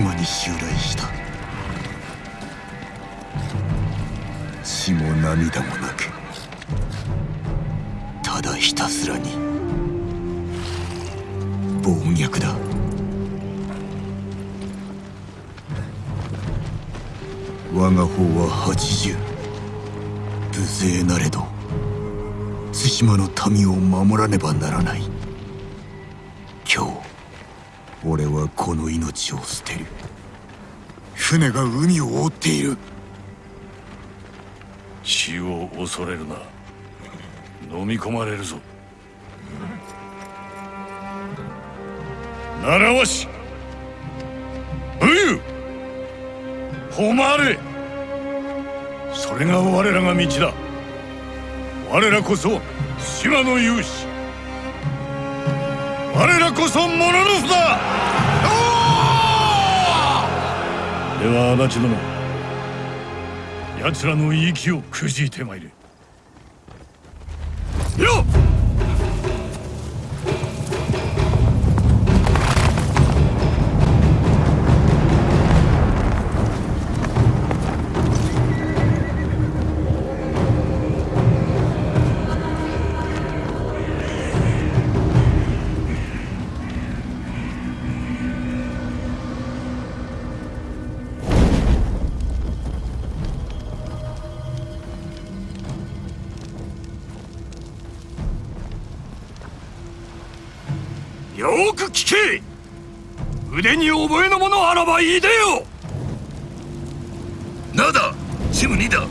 猛虎国が対馬に襲来した。血も涙もなくただひたすらに暴虐だ。我が方は八十無勢なれど対馬の民を守らねばならない。俺はこの命を捨てる。船が海を覆っている。死を恐れるな。飲み込まれるぞ。習わし武勇誉れ。それが我らが道だ。我らこそ島の勇士。我らこそモノノフだでは足立殿奴らの息をくじいてまいれ。よく聞け。腕に覚えのものあらばいいでよ。なだチムニだ。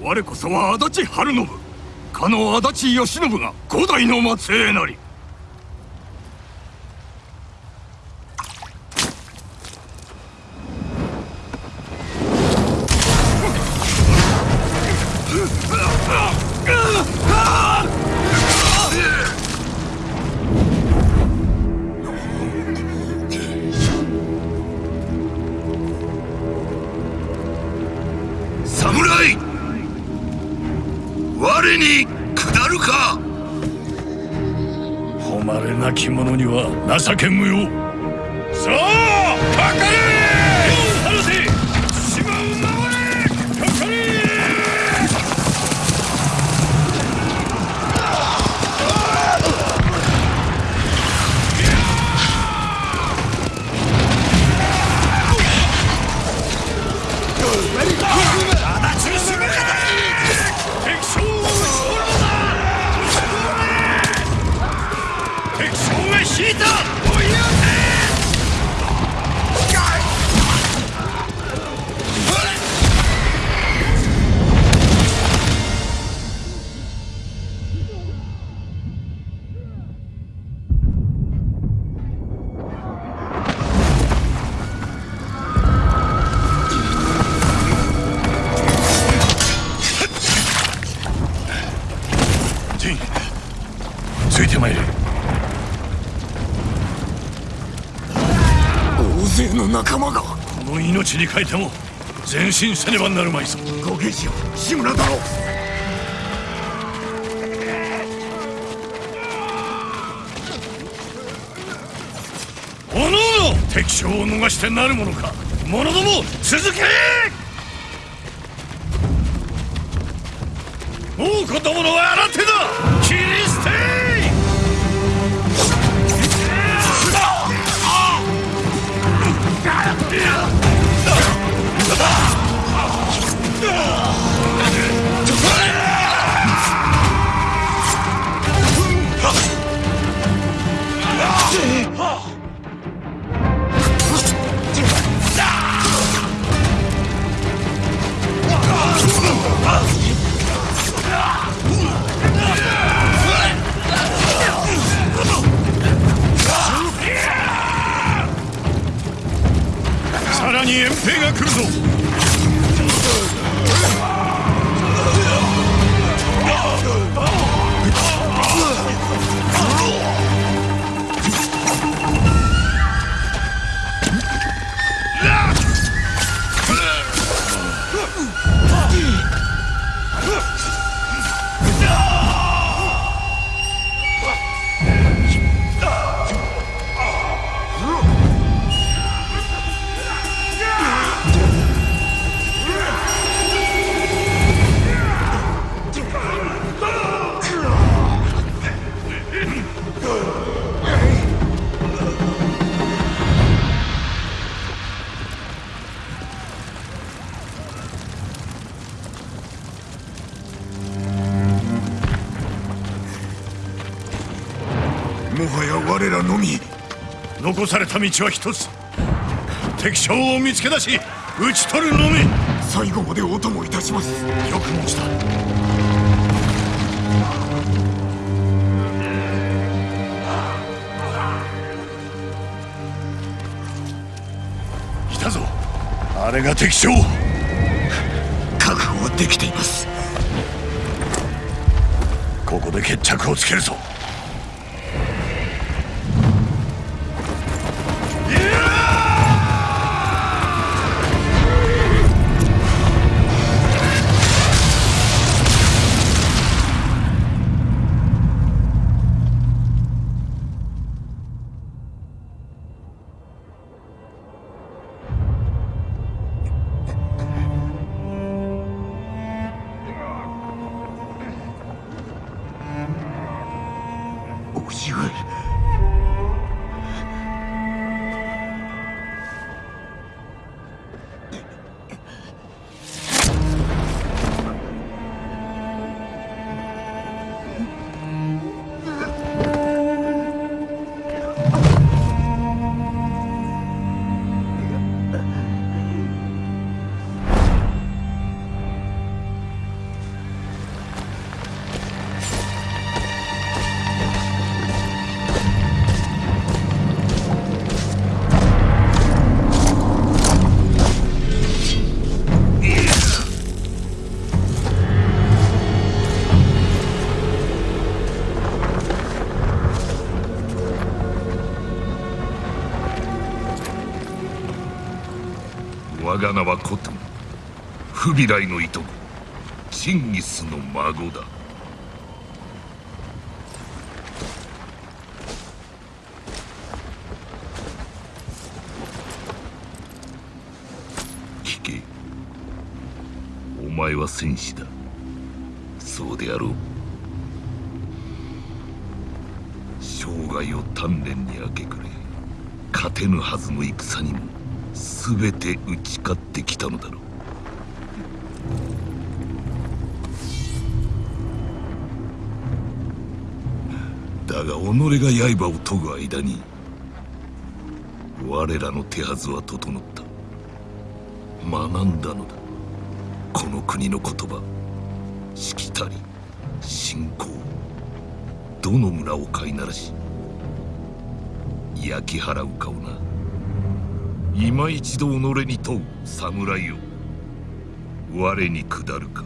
我こそは足立晴信。かの足立義信が五代の末裔なり情け無用。の命に変えても前進せねばなるまいぞ。ご兵士よ志村殿おのおの敵将を逃してなるものか。者ども続け!もう子供のは新手だ!切り捨てらに遠兵が来るぞ。のみ。残された道は一つ。敵将を見つけ出し討ち取るのみ。最後までお供いたします。よく申した。来たぞ。あれが敵将覚悟はできています。ここで決着をつけるぞ叔父上が名はコトン。フビライのいとこ。チンギスの孫だ。聞け。お前は戦士だ。そうであろう。生涯を鍛錬に明け暮れ勝てぬはずの戦にも全て打ち勝ってきたのだろう。だが己が刃を研ぐ間に我らの手はずは整った。学んだのだ。この国の言葉。しきたり信仰。どの村を飼いならし焼き払うかをな。今一度己に問う侍よ我に下るか。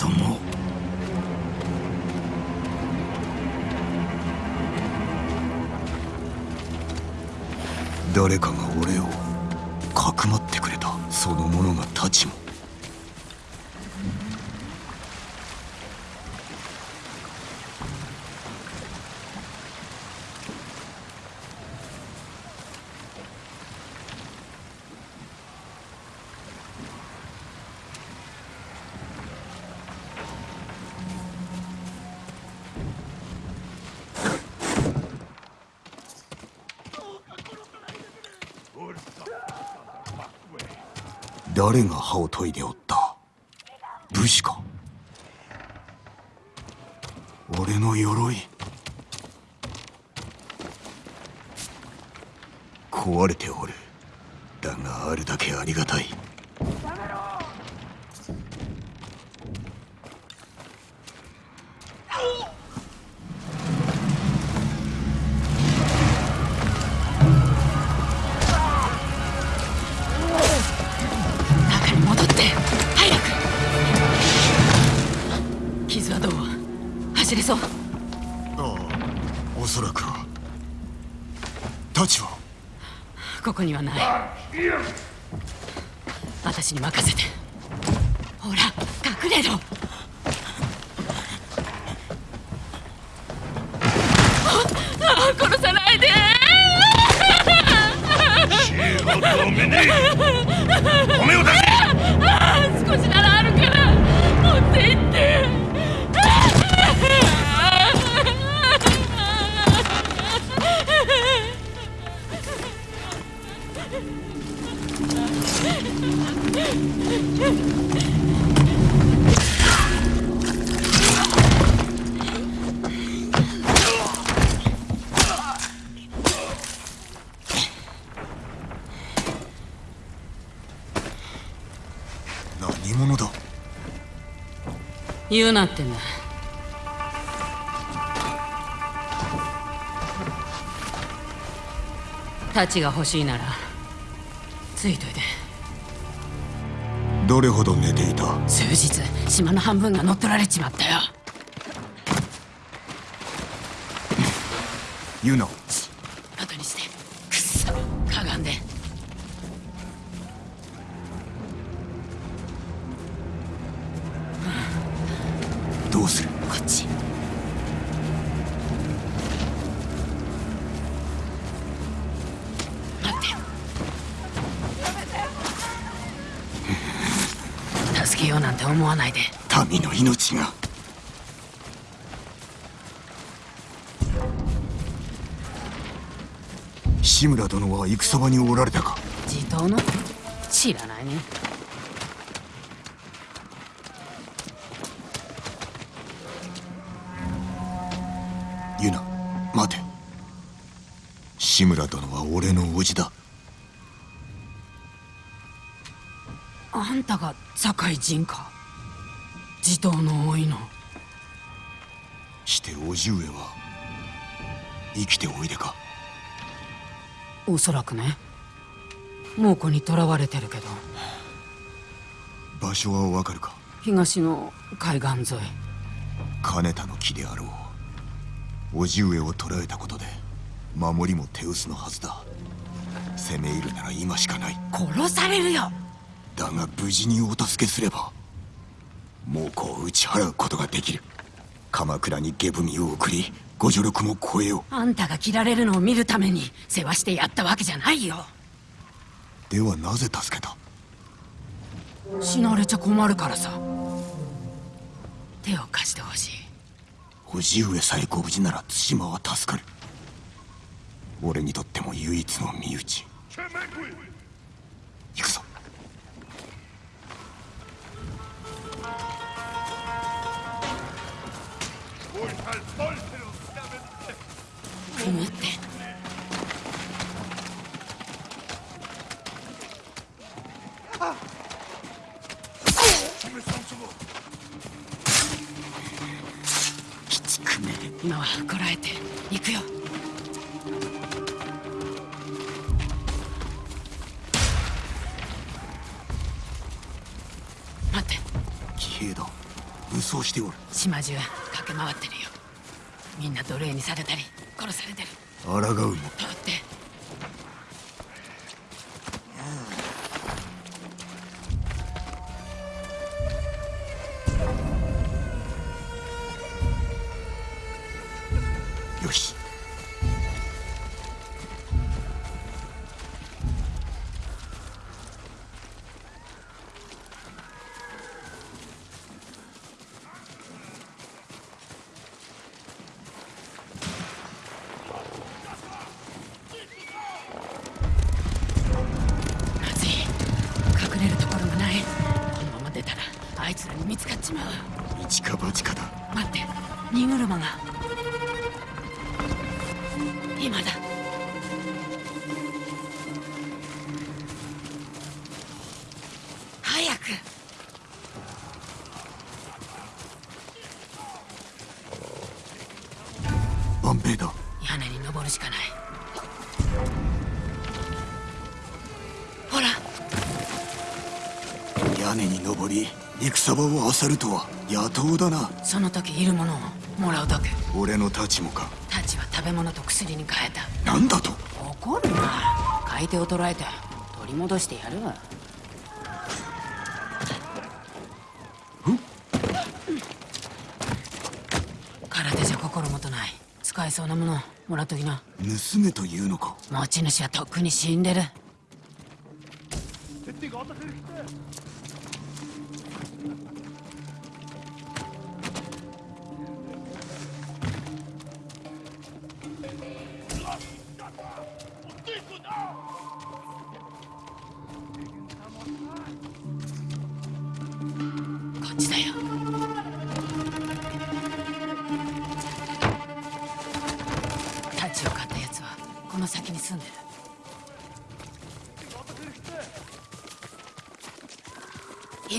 ども。誰かが俺をかくまってくれた。その者がたちも誰が歯を研いでおった？武士か？俺の鎧。壊れておる。だがあるだけありがたい。ここにはない。私に任せて。ほら隠れろ。ああ殺さないで。知恵はダメね何者だ？言うなってんだ太刀が欲しいならついといて。どれほど寝ていた？数日島の半分が乗っ取られちまったよ。ユナけようなんて思わないで。民の命が。志村殿は戦場におられたか。地頭の？知らないね。ユナ待て。志村殿は俺の叔父だあんたが堺人か。地頭の多いの。して叔父上は生きておいでか？おそらくね。猛虎に囚われてるけど。場所はわかるか？東の海岸沿い。金田の木であろう。叔父上を捕らえたことで守りも手薄のはずだ。攻め入るなら今しかない。殺されるよだが無事にお助けすれば猛虎を打ち払うことができる。鎌倉に下文を送りご助力も超えよあんたが切られるのを見るために世話してやったわけじゃないよ。うではなぜ助けた？死なれちゃ困るからさ。手を貸してほしい。叔父上さえご無事なら対馬は助かる。俺にとっても唯一の身内。行くぞくぐって。今はこらえて行くよ。待って。騎兵だ。武装しておる。島中駆け回ってるよ。みんな奴隷にされたり殺されてる。抗うも荷車が。今だ。早く。万兵だ。屋根に登るしかない。ほら。屋根に登り戦場を漁るとは野党だな。その時いるものをもらうだけ。俺の太刀もか。タチは食べ物と薬に変えた。なんだと。怒るな。買い手を捕らえて取り戻してやる。わ空手じゃ心もとない。使えそうなものもらっときな。盗めというのか。持ち主はとっくに死んでる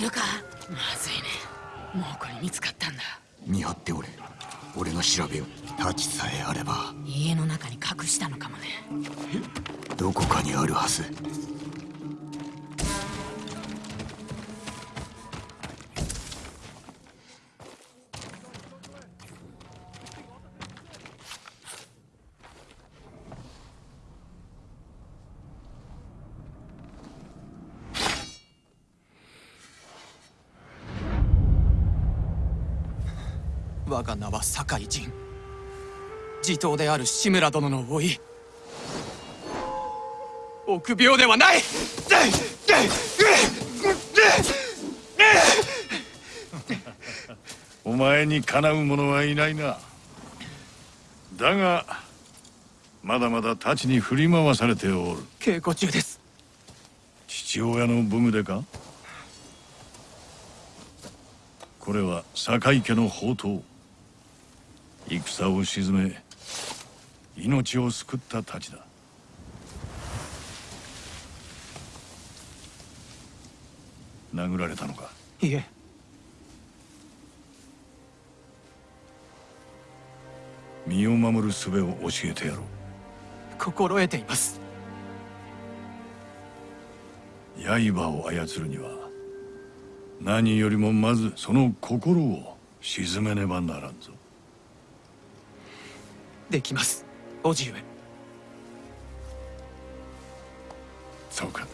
いるか？まずいね。もうこれ見つかったんだ。見張っておれ。俺が調べよう太刀さえあれば。家の中に隠したのかもね。どこかにあるはずが名は酒井仁地頭である志村殿の甥臆病ではない。お前にかなう者はいないな。だがまだまだ太刀に振り回されておる。稽古中です。父親の武具でか？これは酒井家の宝刀戦を鎮め命を救った太刀だ。殴られたのか？いえ。身を守る術を教えてやろう。心得ています。刃を操るには何よりもまずその心を鎮めねばならんぞできます。叔父上そうか。